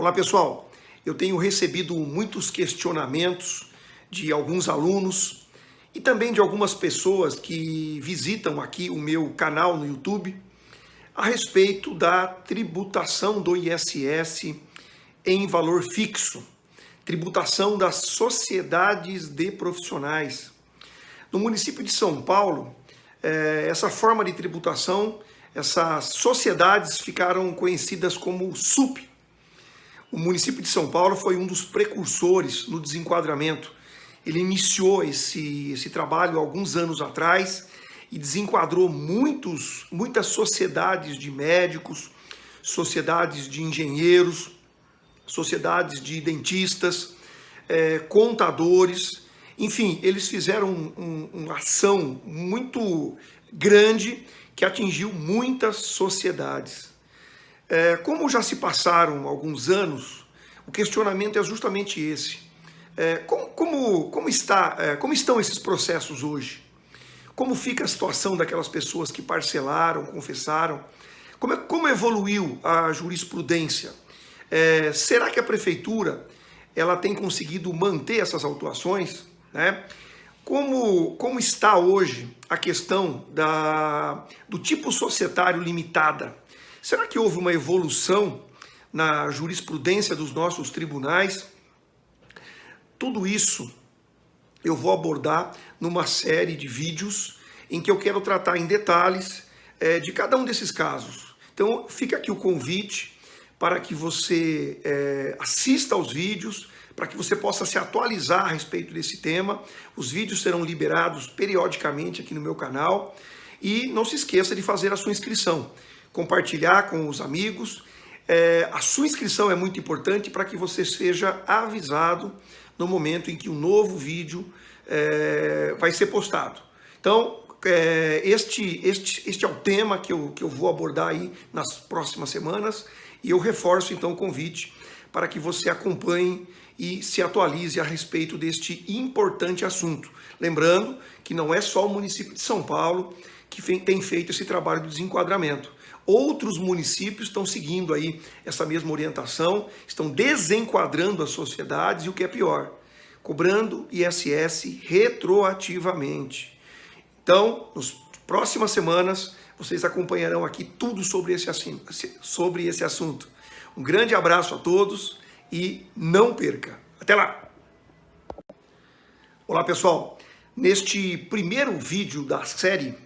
Olá pessoal, eu tenho recebido muitos questionamentos de alguns alunos e também de algumas pessoas que visitam aqui o meu canal no YouTube a respeito da tributação do ISS em valor fixo, tributação das sociedades de profissionais. No município de São Paulo, eh, essa forma de tributação, essas sociedades ficaram conhecidas como SUP, o município de São Paulo foi um dos precursores no desenquadramento. Ele iniciou esse, esse trabalho alguns anos atrás e desenquadrou muitos, muitas sociedades de médicos, sociedades de engenheiros, sociedades de dentistas, é, contadores, enfim, eles fizeram um, um, uma ação muito grande que atingiu muitas sociedades. É, como já se passaram alguns anos, o questionamento é justamente esse. É, como, como, como, está, é, como estão esses processos hoje? Como fica a situação daquelas pessoas que parcelaram, confessaram? Como, é, como evoluiu a jurisprudência? É, será que a prefeitura ela tem conseguido manter essas autuações? Né? Como, como está hoje a questão da, do tipo societário limitada? Será que houve uma evolução na jurisprudência dos nossos tribunais? Tudo isso eu vou abordar numa série de vídeos em que eu quero tratar em detalhes é, de cada um desses casos. Então fica aqui o convite para que você é, assista aos vídeos, para que você possa se atualizar a respeito desse tema. Os vídeos serão liberados periodicamente aqui no meu canal. E não se esqueça de fazer a sua inscrição compartilhar com os amigos. É, a sua inscrição é muito importante para que você seja avisado no momento em que um novo vídeo é, vai ser postado. Então, é, este, este, este é o tema que eu, que eu vou abordar aí nas próximas semanas e eu reforço então o convite para que você acompanhe e se atualize a respeito deste importante assunto. Lembrando que não é só o município de São Paulo que tem feito esse trabalho de desenquadramento. Outros municípios estão seguindo aí essa mesma orientação, estão desenquadrando as sociedades e o que é pior, cobrando ISS retroativamente. Então, nas próximas semanas, vocês acompanharão aqui tudo sobre esse, sobre esse assunto. Um grande abraço a todos e não perca. Até lá! Olá pessoal, neste primeiro vídeo da série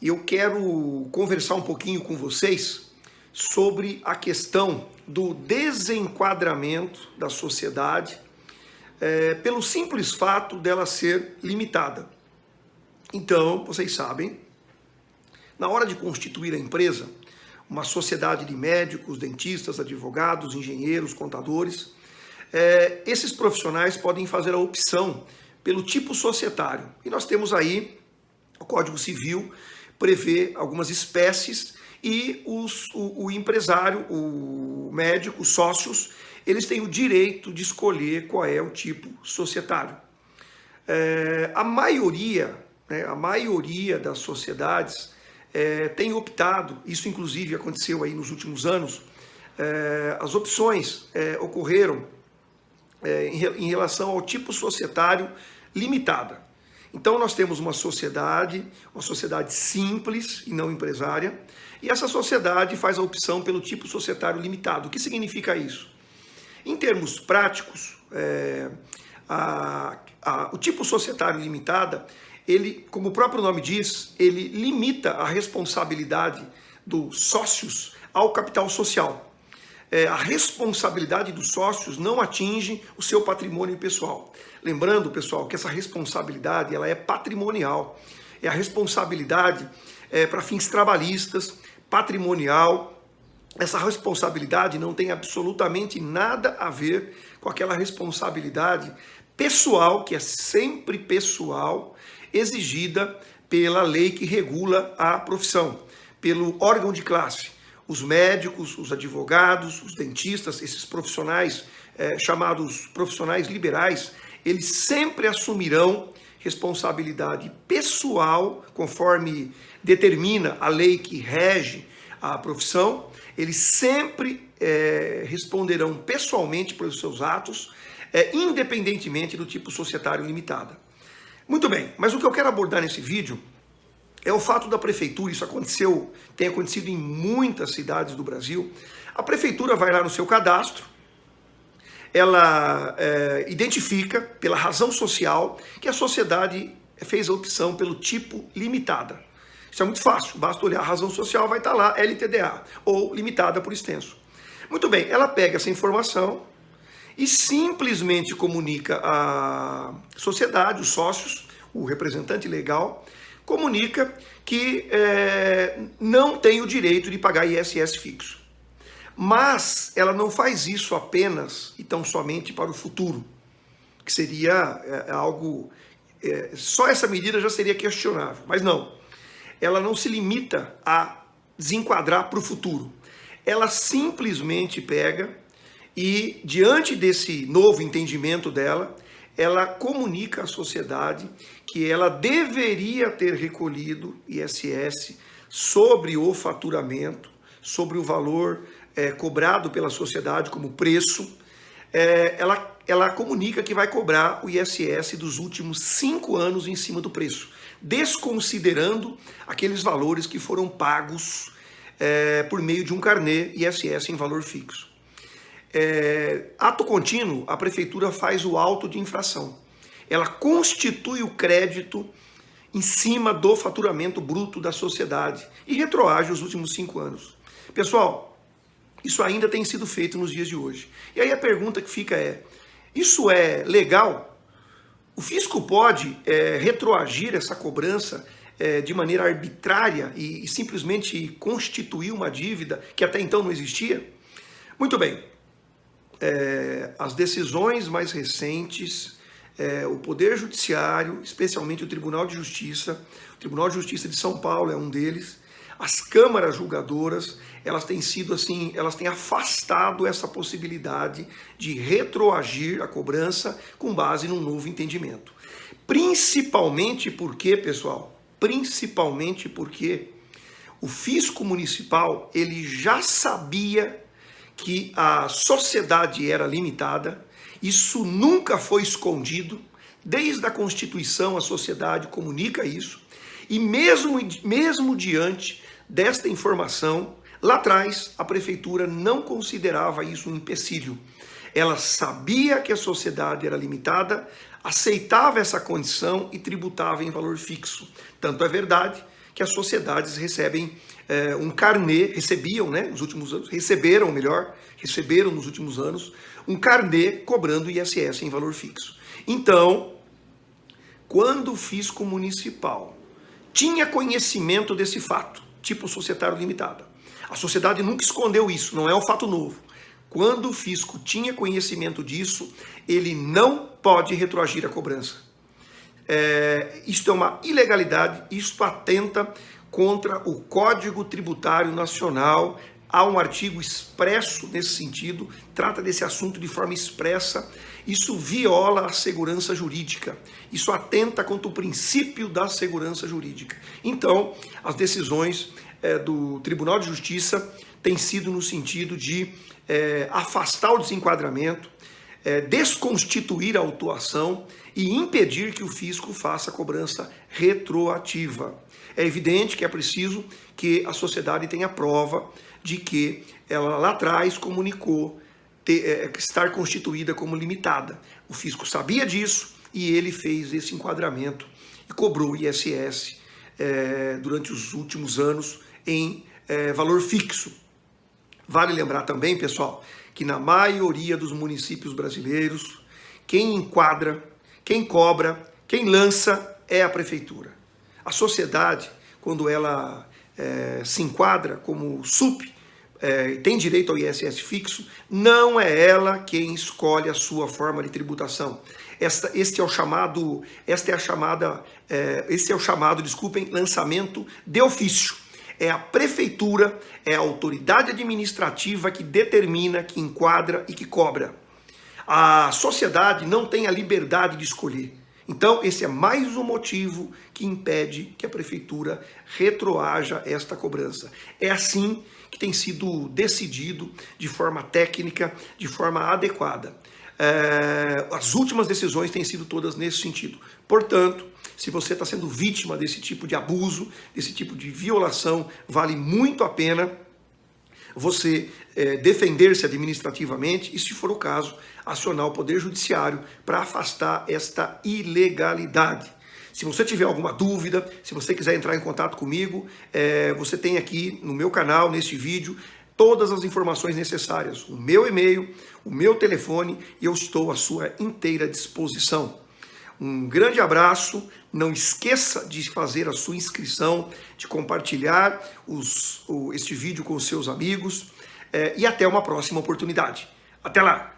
eu quero conversar um pouquinho com vocês sobre a questão do desenquadramento da sociedade é, pelo simples fato dela ser limitada. Então, vocês sabem, na hora de constituir a empresa, uma sociedade de médicos, dentistas, advogados, engenheiros, contadores, é, esses profissionais podem fazer a opção pelo tipo societário. E nós temos aí o Código Civil prevê algumas espécies e os, o, o, empresário, o médico, os sócios, eles têm o direito de escolher qual é o tipo societário. É, a maioria, né, a maioria das sociedades é, tem optado, isso inclusive aconteceu aí nos últimos anos, é, as opções é, ocorreram é, em, em relação ao tipo societário limitada. Então nós temos uma sociedade, uma sociedade simples e não empresária, e essa sociedade faz a opção pelo tipo societário limitado. O que significa isso? Em termos práticos, é, a, a, o tipo societário limitada, ele, como o próprio nome diz, ele limita a responsabilidade dos sócios ao capital social é, a responsabilidade dos sócios não atinge o seu patrimônio pessoal. Lembrando, pessoal, que essa responsabilidade ela é patrimonial. É a responsabilidade é, para fins trabalhistas, patrimonial. Essa responsabilidade não tem absolutamente nada a ver com aquela responsabilidade pessoal, que é sempre pessoal, exigida pela lei que regula a profissão, pelo órgão de classe os médicos, os advogados, os dentistas, esses profissionais é, chamados profissionais liberais, eles sempre assumirão responsabilidade pessoal, conforme determina a lei que rege a profissão, eles sempre é, responderão pessoalmente pelos seus atos, é, independentemente do tipo societário limitada. Muito bem, mas o que eu quero abordar nesse vídeo é o fato da prefeitura, isso aconteceu, tem acontecido em muitas cidades do Brasil, a prefeitura vai lá no seu cadastro, ela é, identifica pela razão social que a sociedade fez a opção pelo tipo limitada. Isso é muito fácil, basta olhar a razão social, vai estar lá LTDA, ou limitada por extenso. Muito bem, ela pega essa informação e simplesmente comunica à sociedade, os sócios, o representante legal, comunica que é, não tem o direito de pagar ISS fixo. Mas ela não faz isso apenas e tão somente para o futuro, que seria é, algo. É, só essa medida já seria questionável. Mas não ela não se limita a desenquadrar para o futuro. Ela simplesmente pega e, diante desse novo entendimento dela, ela comunica à sociedade que ela deveria ter recolhido ISS sobre o faturamento, sobre o valor é, cobrado pela sociedade como preço. É, ela, ela comunica que vai cobrar o ISS dos últimos cinco anos em cima do preço desconsiderando aqueles valores que foram pagos é, por meio de um carnê ISS em valor fixo. É, ato contínuo, a prefeitura faz o auto de infração. Ela constitui o crédito em cima do faturamento bruto da sociedade e retroage os últimos cinco anos. Pessoal, isso ainda tem sido feito nos dias de hoje. E aí a pergunta que fica é: isso é legal? O fisco pode é, retroagir essa cobrança é, de maneira arbitrária e, e, simplesmente constituir uma dívida que até então não existia? Muito bem. É, as decisões mais recentes, é, o Poder Judiciário, especialmente o Tribunal de Justiça, o Tribunal de Justiça de São Paulo é um deles, as câmaras julgadoras, elas têm sido assim, elas têm afastado essa possibilidade de retroagir a cobrança com base num novo entendimento. Principalmente porque, pessoal, principalmente porque o fisco municipal, ele já sabia que a sociedade era limitada, isso nunca foi escondido, desde a Constituição a sociedade comunica isso, e mesmo, mesmo diante desta informação, lá atrás a prefeitura não considerava isso um empecilho. Ela sabia que a sociedade era limitada, aceitava essa condição e tributava em valor fixo. Tanto é verdade que as sociedades recebem é, um carnê, recebiam, né, nos últimos anos, receberam, melhor, receberam nos últimos anos, um carnê cobrando ISS em valor fixo. Então, quando o fisco municipal tinha conhecimento desse fato, tipo societário limitado. A sociedade nunca escondeu isso, não é um fato novo. Quando o fisco tinha conhecimento disso, ele não pode retroagir a cobrança. É, isto é uma ilegalidade, isto atenta contra o Código Tributário Nacional. Há um artigo expresso nesse sentido, trata desse assunto de forma expressa isso viola a segurança jurídica. Isso atenta contra o princípio da segurança jurídica. Então, as decisões é, do Tribunal de Justiça têm sido no sentido de é, afastar o desenquadramento, é, desconstituir a autuação e impedir que o fisco faça cobrança retroativa. É evidente que é preciso que a sociedade tenha prova de que ela lá atrás comunicou ter, é, estar constituída como limitada. O fisco sabia disso e ele fez esse enquadramento e cobrou o ISS é, durante os últimos anos em é, valor fixo. Vale lembrar também, pessoal, que na maioria dos municípios brasileiros, quem enquadra, quem cobra, quem lança é a prefeitura. A sociedade, quando ela é, se enquadra como SUP, é, tem direito ao ISS fixo, não é ela quem escolhe a sua forma de tributação. Esta, este é o chamado, esta é a chamada, é, este é o chamado, desculpem, lançamento de ofício. É a prefeitura, é a autoridade administrativa que determina, que enquadra e que cobra. A sociedade não tem a liberdade de escolher. Então, esse é mais um motivo que impede que a prefeitura retroaja esta cobrança. É assim que tem sido decidido de forma técnica, de forma adequada. É, as últimas decisões têm sido todas nesse sentido. Portanto, se você está sendo vítima desse tipo de abuso, desse tipo de violação, vale muito a pena você é, defender-se administrativamente e, se for o caso, acionar o Poder Judiciário para afastar esta ilegalidade. Se você tiver alguma dúvida, se você quiser entrar em contato comigo, é, você tem aqui no meu canal, neste vídeo, todas as informações necessárias. O meu e-mail, o meu telefone e eu estou à sua inteira disposição. Um grande abraço, não esqueça de fazer a sua inscrição, de compartilhar os, o, este vídeo com os seus amigos é, e até uma próxima oportunidade. Até lá!